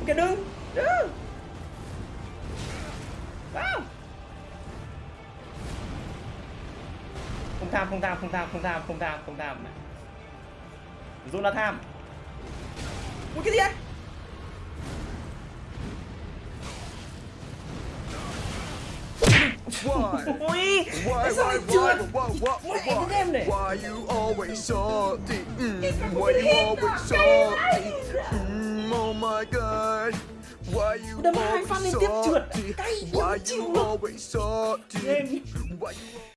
ok đừng đừng Wow. không tham không tham không tham không tham không tham không tham dù là tham ui cái gì ấy Why? Why, tại sao why, lại why, trượt why, why, cái game này why you always salty? Mm, why you always salty? Mm, oh my god. Why you Đâm hai always phát liên tiếp trượt. salty? Cay, Why chịu you luôn. always salty? Game. Why you